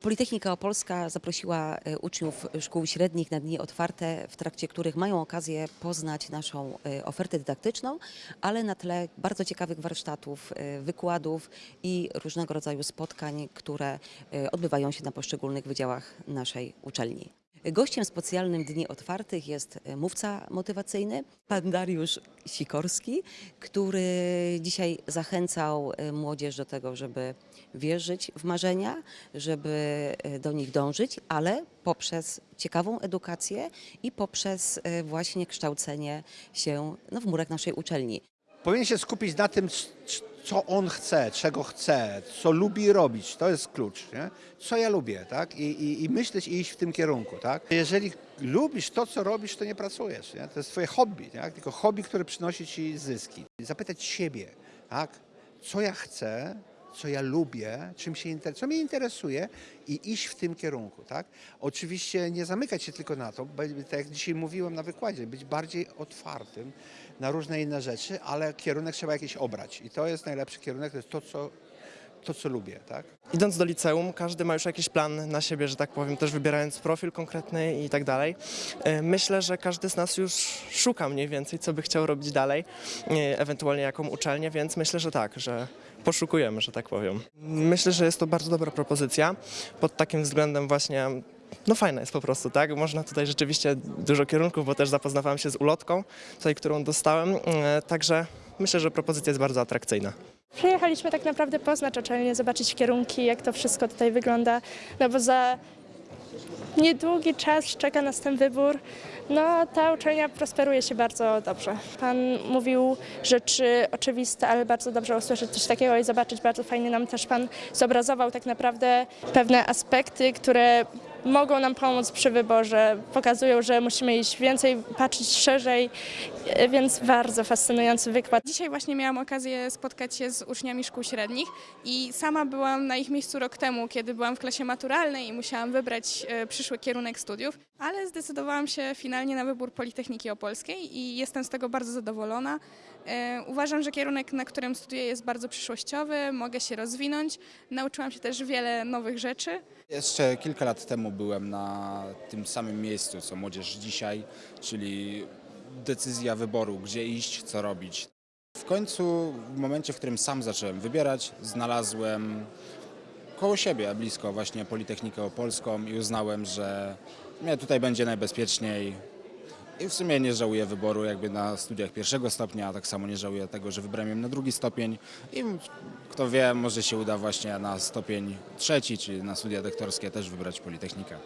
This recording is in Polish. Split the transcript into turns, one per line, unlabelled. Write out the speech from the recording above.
Politechnika Opolska zaprosiła e, uczniów szkół średnich na dni otwarte, w trakcie których mają okazję poznać naszą e, ofertę dydaktyczną, ale na tle bardzo ciekawych warsztatów, e, wykładów i różnego rodzaju spotkań, które odbywają się na poszczególnych wydziałach naszej uczelni. Gościem specjalnym Dni Otwartych jest e, mówca motywacyjny, pan Dariusz Sikorski, który dzisiaj zachęcał e, młodzież do tego, żeby wierzyć w marzenia, żeby e, do nich dążyć, ale poprzez ciekawą edukację i poprzez właśnie kształcenie się no, w murach naszej uczelni.
Powinien się skupić na tym, co on chce, czego chce, co lubi robić. To jest klucz. Nie? Co ja lubię, tak? I, i, I myśleć i iść w tym kierunku, tak? Jeżeli lubisz to, co robisz, to nie pracujesz. Nie? To jest twoje hobby, tak? Tylko hobby, które przynosi ci zyski. Zapytać siebie, tak? Co ja chcę, co ja lubię, czym się inter- co mnie interesuje i iść w tym kierunku, tak? Oczywiście nie zamykać się tylko na to, tak jak dzisiaj mówiłem na wykładzie, być bardziej otwartym na różne inne rzeczy, ale kierunek trzeba jakiś obrać i to jest najlepszy kierunek, to jest to, co, to, co lubię, tak?
Idąc do liceum, każdy ma już jakiś plan na siebie, że tak powiem, też wybierając profil konkretny i tak dalej. E, Myślę, że każdy z nas już szuka mniej więcej, co by chciał robić dalej, e, ewentualnie jaką uczelnię, więc myślę, że tak, że poszukujemy, że tak powiem. Myślę, że jest to bardzo dobra propozycja pod takim względem właśnie no fajna jest po prostu, tak? Można tutaj rzeczywiście dużo kierunków, bo też zapoznawałem się z ulotką, tutaj, którą dostałem, e, także myślę, że propozycja jest bardzo atrakcyjna.
Przyjechaliśmy tak naprawdę poznać uczelnię, zobaczyć kierunki, jak to wszystko tutaj wygląda, no bo za niedługi czas czeka nas ten wybór. No, ta uczelnia prosperuje się bardzo dobrze. Pan mówił rzeczy oczywiste, ale bardzo dobrze usłyszeć coś takiego i zobaczyć. Bardzo fajnie nam też Pan zobrazował tak naprawdę pewne aspekty, które mogą nam pomóc przy wyborze. Pokazują, że musimy iść więcej, patrzeć szerzej, e, więc bardzo fascynujący wykład.
Dzisiaj właśnie miałam okazję spotkać się z uczniami szkół średnich i sama byłam na ich miejscu rok temu, kiedy byłam w klasie maturalnej i musiałam wybrać e, przyszły kierunek studiów, ale zdecydowałam się finalnie na wybór Politechniki Opolskiej i jestem z tego bardzo zadowolona. E, Uważam, że kierunek, na którym studiuję jest bardzo przyszłościowy, mogę się rozwinąć, nauczyłam się też wiele nowych rzeczy.
Jeszcze kilka lat temu byłem na tym samym miejscu, co młodzież dzisiaj, czyli decyzja wyboru, gdzie iść, co robić. W końcu, w momencie, w którym sam zacząłem wybierać, znalazłem koło siebie, blisko właśnie Politechnikę Opolską i uznałem, że mnie tutaj będzie najbezpieczniej. I w sumie nie żałuję wyboru jakby na studiach pierwszego stopnia, a tak samo nie żałuję tego, że wybrałem ją na drugi stopień i kto wie, może się uda właśnie na stopień trzeci, czyli na studia doktorskie też wybrać Politechnikę.